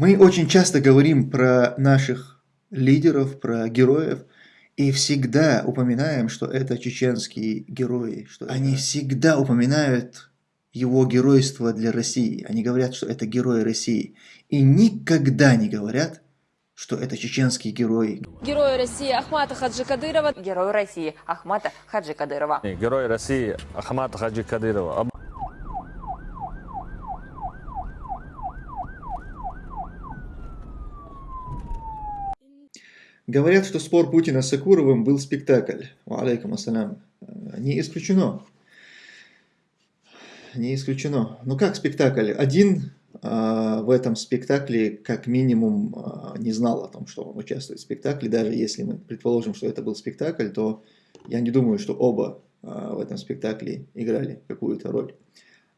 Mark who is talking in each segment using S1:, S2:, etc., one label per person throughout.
S1: Мы очень часто говорим про наших лидеров, про героев, и всегда упоминаем, что это чеченские герои, что они всегда упоминают его геройство для России. Они говорят, что это герои России. И никогда не говорят, что это чеченские герои.
S2: Герои России Ахмата Хаджи Кадырова.
S3: Герой России Ахмата Хаджи Кадырова.
S4: Герой России Ахмата Хаджи Кадырова.
S1: Говорят, что спор Путина с Акуровым был спектакль. Алейкум ассалям. Не исключено. Не исключено. Ну как спектакль? Один э, в этом спектакле как минимум э, не знал о том, что он участвует в спектакле. Даже если мы предположим, что это был спектакль, то я не думаю, что оба э, в этом спектакле играли какую-то роль.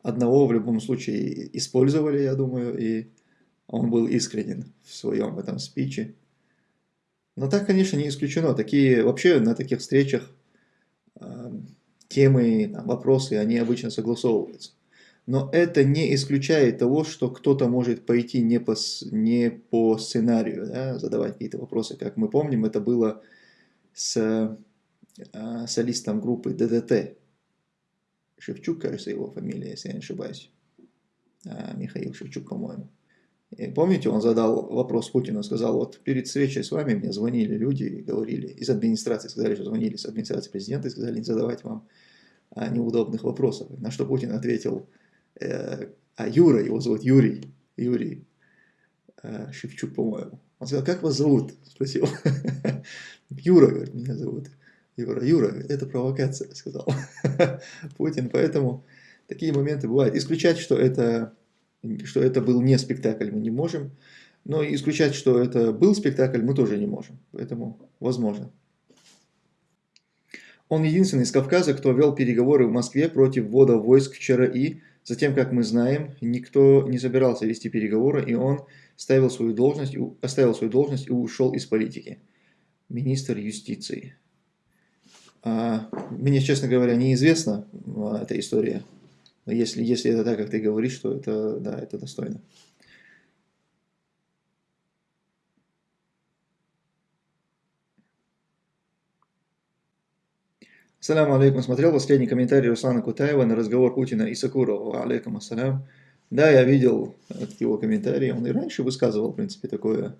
S1: Одного в любом случае использовали, я думаю, и он был искренен в своем этом спиче. Но так, конечно, не исключено. Такие, вообще на таких встречах э, темы, там, вопросы, они обычно согласовываются. Но это не исключает того, что кто-то может пойти не по, не по сценарию, да, задавать какие-то вопросы. Как мы помним, это было с э, солистом группы ДДТ. Шевчук, кажется, его фамилия, если я не ошибаюсь. А, Михаил Шевчук, по-моему. И помните, он задал вопрос Путину, сказал, вот перед встречей с вами мне звонили люди и говорили, из администрации сказали, что звонили с администрации президента и сказали не задавать вам а, неудобных вопросов. На что Путин ответил, э, а Юра, его зовут Юрий, Юрий э, Шевчук, по-моему. Он сказал, как вас зовут? Спросил. Юра, говорит, меня зовут. Юра, Юра, это провокация, сказал Путин. Поэтому такие моменты бывают. Исключать, что это что это был не спектакль, мы не можем. Но исключать, что это был спектакль, мы тоже не можем. Поэтому возможно. Он единственный из Кавказа, кто вел переговоры в Москве против ввода войск вчера и, затем, как мы знаем, никто не собирался вести переговоры, и он ставил свою должность, оставил свою должность и ушел из политики. Министр юстиции. А, мне, честно говоря, неизвестна а, эта история. Но если, если это так, как ты говоришь, то это, да, это достойно. Салам алейкум. Смотрел последний комментарий Руслана Кутаева на разговор Путина и Сакурова. Алейкум ассалям. Да, я видел его комментарий. Он и раньше высказывал, в принципе, такое,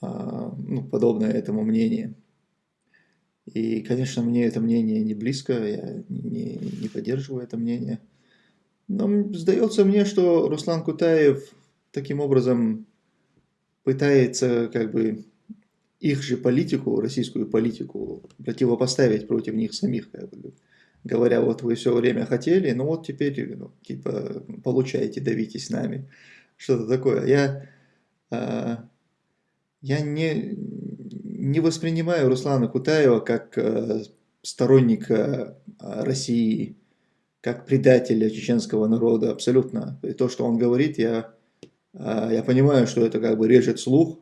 S1: а, ну, подобное этому мнение. И, конечно, мне это мнение не близко, я не, не поддерживаю это мнение. Но сдается мне, что Руслан Кутаев таким образом пытается как бы их же политику, российскую политику, противопоставить против них самих, как бы, говоря, вот вы все время хотели, ну вот теперь, ну, типа, получаете, давите с нами, что-то такое. Я, э, я не, не воспринимаю Руслана Кутаева как э, сторонника России, как предателя чеченского народа, абсолютно. И то, что он говорит, я, а, я понимаю, что это как бы режет слух,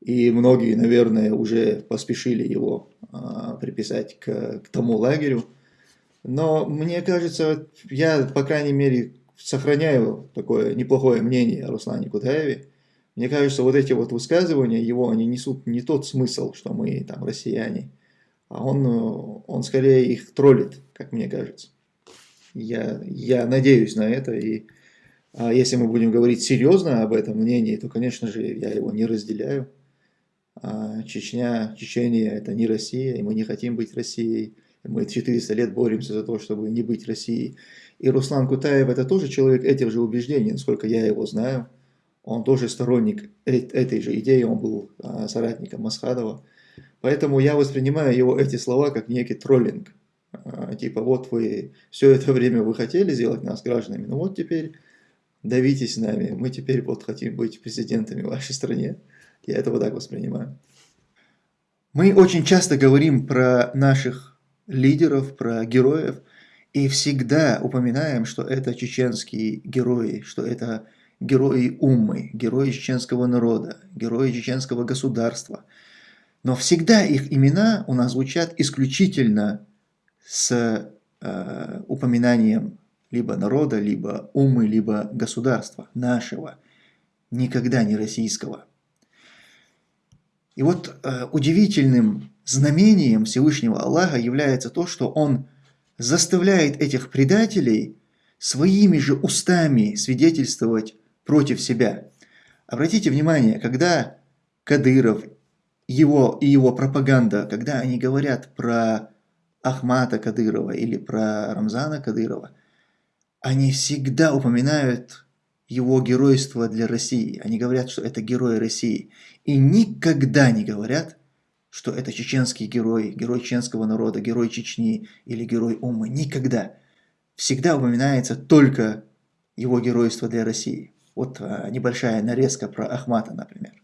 S1: и многие, наверное, уже поспешили его а, приписать к, к тому лагерю. Но мне кажется, я, по крайней мере, сохраняю такое неплохое мнение о Руслане Кутаеве. Мне кажется, вот эти вот высказывания его, они несут не тот смысл, что мы там россияне, а он, он скорее их троллит, как мне кажется. Я, я надеюсь на это, и а если мы будем говорить серьезно об этом мнении, то, конечно же, я его не разделяю. А Чечня, Чечения – это не Россия, и мы не хотим быть Россией. Мы 400 лет боремся за то, чтобы не быть Россией. И Руслан Кутаев – это тоже человек этих же убеждений, насколько я его знаю. Он тоже сторонник этой же идеи, он был а, соратником Масхадова. Поэтому я воспринимаю его эти слова как некий троллинг. А, типа вот вы все это время вы хотели сделать нас гражданами, ну вот теперь давитесь нами, мы теперь вот хотим быть президентами в вашей стране. Я это вот так воспринимаю. Мы очень часто говорим про наших лидеров, про героев, и всегда упоминаем, что это чеченские герои, что это герои Уммы, герои чеченского народа, герои чеченского государства. Но всегда их имена у нас звучат исключительно с э, упоминанием либо народа, либо умы, либо государства нашего. никогда не российского. И вот э, удивительным знамением Всевышнего Аллаха является то, что Он заставляет этих предателей своими же устами свидетельствовать против себя. Обратите внимание, когда Кадыров его, и его пропаганда, когда они говорят про Ахмата Кадырова или про Рамзана Кадырова, они всегда упоминают его геройство для России. Они говорят, что это герой России. И никогда не говорят, что это чеченский герой, герой чеченского народа, герой Чечни или герой Умы. Никогда. Всегда упоминается только его геройство для России. Вот а, небольшая нарезка про Ахмата, например.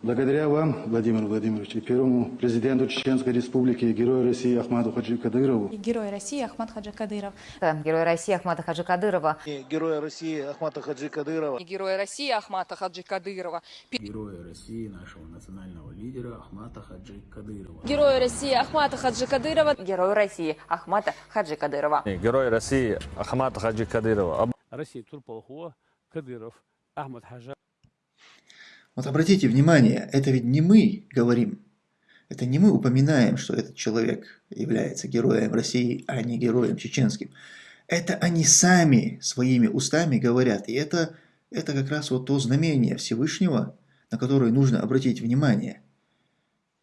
S5: Благодаря вам, Владимир Владимирович, и первому президенту Чеченской Республики, герою России Ахмаду Хаджи Кадырову,
S6: и Герой России Ахмад Хаджи Кадыров.
S3: Герой России Ахмата Хаджи Кадырова.
S7: Героя России Ахмата Хаджи Кадырова.
S8: и Героя России Ахмата Хаджи Кадырова.
S9: Героя России, нашего национального лидера Ахмата Хаджи Кадырова.
S2: Герою России Ахмата Хаджи Кадырова.
S3: Герой России Ахмата Хаджи Кадырова.
S4: Герой России Ахмат Хаджи Кадырова.
S10: Россия Турполхуа, Кадыров, Ахмад Хаджа.
S1: Вот обратите внимание, это ведь не мы говорим, это не мы упоминаем, что этот человек является героем России, а не героем чеченским. Это они сами своими устами говорят, и это, это как раз вот то знамение Всевышнего, на которое нужно обратить внимание.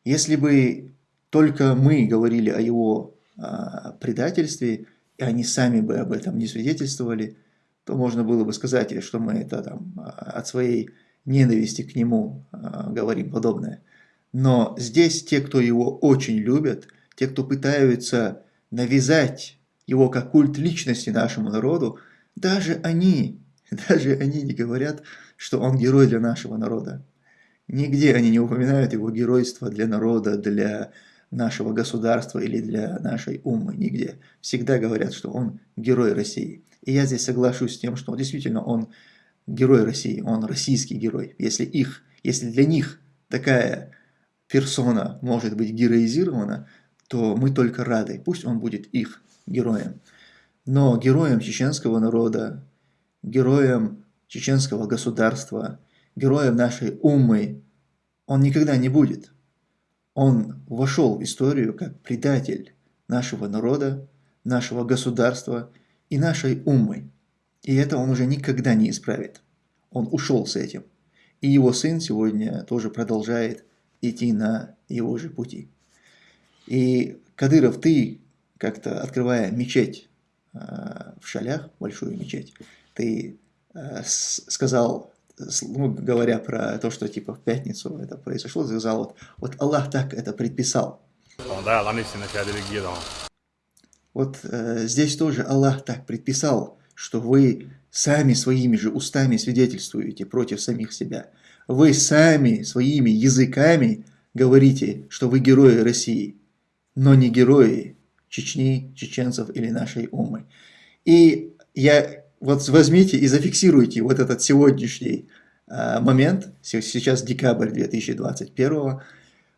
S1: Если бы только мы говорили о его а, предательстве, и они сами бы об этом не свидетельствовали, то можно было бы сказать, что мы это там а, от своей ненависти к нему э, говорим подобное. Но здесь те, кто его очень любят, те, кто пытаются навязать его как культ личности нашему народу, даже они, даже они не говорят, что он герой для нашего народа. Нигде они не упоминают его геройство для народа, для нашего государства или для нашей умы, нигде. Всегда говорят, что он герой России. И я здесь соглашусь с тем, что действительно он герой России, он российский герой. Если их, если для них такая персона может быть героизирована, то мы только рады, пусть он будет их героем. Но героем чеченского народа, героем чеченского государства, героем нашей умы он никогда не будет. Он вошел в историю как предатель нашего народа, нашего государства и нашей умы. И это он уже никогда не исправит. Он ушел с этим. И его сын сегодня тоже продолжает идти на его же пути. И, Кадыров, ты как-то открывая мечеть э, в Шалях, большую мечеть, ты э, сказал, ну, говоря про то, что типа в пятницу это произошло, ты сказал, вот, вот Аллах так это предписал. Вот э, здесь тоже Аллах так предписал, что вы сами своими же устами свидетельствуете против самих себя. Вы сами своими языками говорите, что вы герои России, но не герои Чечни, чеченцев или нашей умы. И я вот возьмите и зафиксируйте вот этот сегодняшний э, момент, сейчас декабрь 2021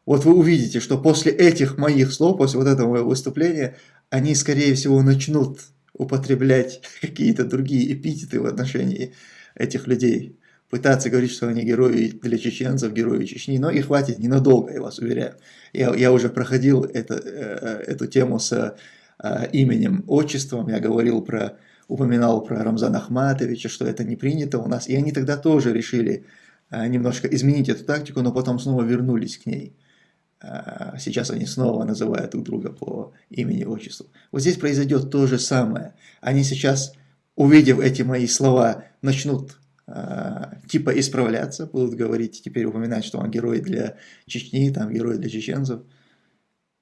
S1: вот вы увидите, что после этих моих слов, после вот этого моего выступления, они, скорее всего, начнут употреблять какие-то другие эпитеты в отношении этих людей. Пытаться говорить, что они герои для чеченцев, герои Чечни, но и хватит ненадолго, я вас уверяю. Я, я уже проходил это, э, эту тему с э, именем, отчеством, я говорил про, упоминал про Рамзана Ахматовича, что это не принято у нас, и они тогда тоже решили э, немножко изменить эту тактику, но потом снова вернулись к ней. А, сейчас они снова называют друг друга по имени и отчеству. Вот здесь произойдет то же самое. Они сейчас, увидев эти мои слова, начнут э, типа исправляться, будут говорить, теперь упоминать, что он герой для Чечни, там герой для чеченцев.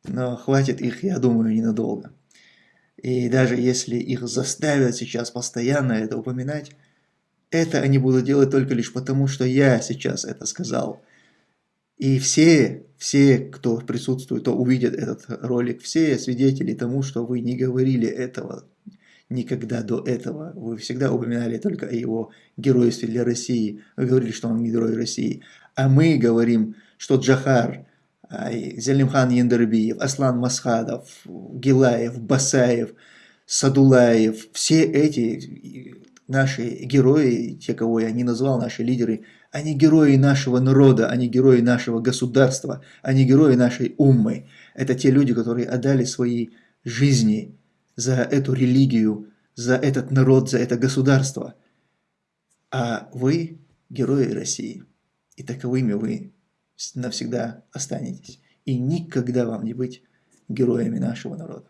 S1: Но хватит их, я думаю, ненадолго. И даже если их заставят сейчас постоянно это упоминать, это они будут делать только лишь потому, что я сейчас это сказал. И все, все, кто присутствует, кто увидит этот ролик, все свидетели тому, что вы не говорили этого никогда до этого. Вы всегда упоминали только о его геройстве для России. Вы говорили, что он герой России. А мы говорим, что Джахар, Зелимхан Яндербиев, Аслан Масхадов, Гилаев, Басаев, Садулаев, все эти наши герои, те, кого я не назвал, наши лидеры, Они герои нашего народа, они герои нашего государства, они герои нашей уммы. Это те люди, которые отдали свои жизни за эту религию, за этот народ, за это государство. А вы герои России. И таковыми вы навсегда останетесь. И никогда вам не быть героями нашего народа.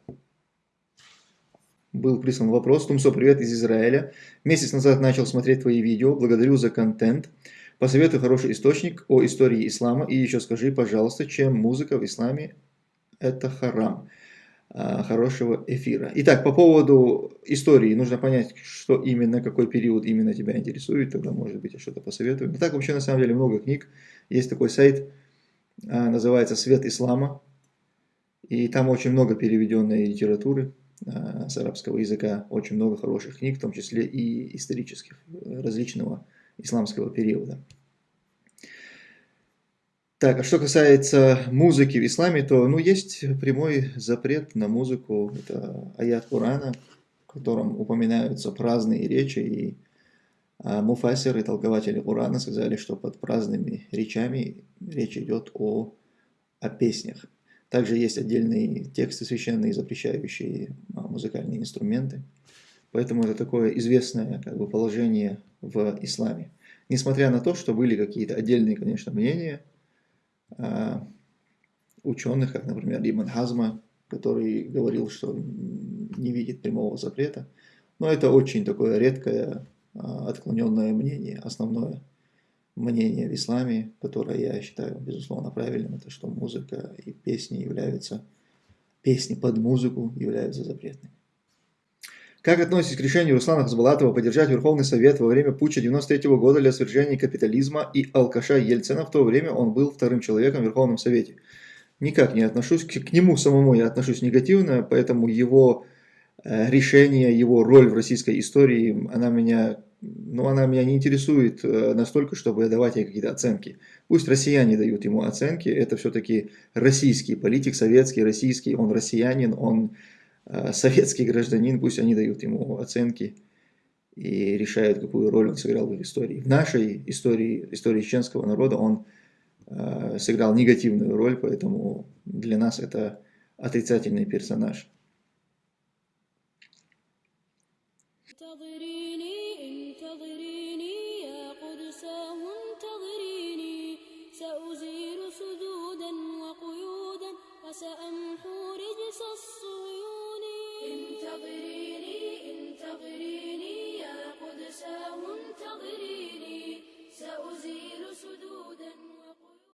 S1: Был прислан вопрос. Тумсо, привет из Израиля. Месяц назад начал смотреть твои видео. Благодарю за контент. Посоветуй хороший источник о истории ислама. И еще скажи, пожалуйста, чем музыка в исламе это харам хорошего эфира. Итак, по поводу истории нужно понять, что именно, какой период именно тебя интересует, тогда, может быть, я что-то посоветую. Но так вообще, на самом деле, много книг. Есть такой сайт, называется «Свет ислама», и там очень много переведенной литературы с арабского языка, очень много хороших книг, в том числе и исторических, различного исламского периода. Так, а что касается музыки в исламе, то ну, есть прямой запрет на музыку. Это аят Корана, в котором упоминаются праздные речи. И а, муфасеры, толкователи Корана, сказали, что под праздными речами речь идет о, о песнях. Также есть отдельные тексты священные, запрещающие а, музыкальные инструменты. Поэтому это такое известное как бы, положение в исламе. Несмотря на то, что были какие-то отдельные, конечно, мнения – а, ученых, как, например, Ибн Хазма, который говорил, что не видит прямого запрета. Но это очень такое редкое, а, отклоненное мнение. Основное мнение в исламе, которое я считаю, безусловно, правильным, это что музыка и песни являются, песни под музыку являются запретными. Как относитесь к решению Руслана Хасбалатова поддержать Верховный Совет во время путча 93 -го года для свержения капитализма и алкаша Ельцина? В то время он был вторым человеком в Верховном Совете. Никак не отношусь к, к нему самому, я отношусь негативно, поэтому его э, решение, его роль в российской истории, она меня, ну, она меня не интересует э, настолько, чтобы давать ей какие-то оценки. Пусть россияне дают ему оценки, это все-таки российский политик, советский, российский, он россиянин, он советский гражданин, пусть они дают ему оценки и решают, какую роль он сыграл в истории. В нашей истории, истории чеченского народа он э, сыграл негативную роль, поэтому для нас это отрицательный персонаж.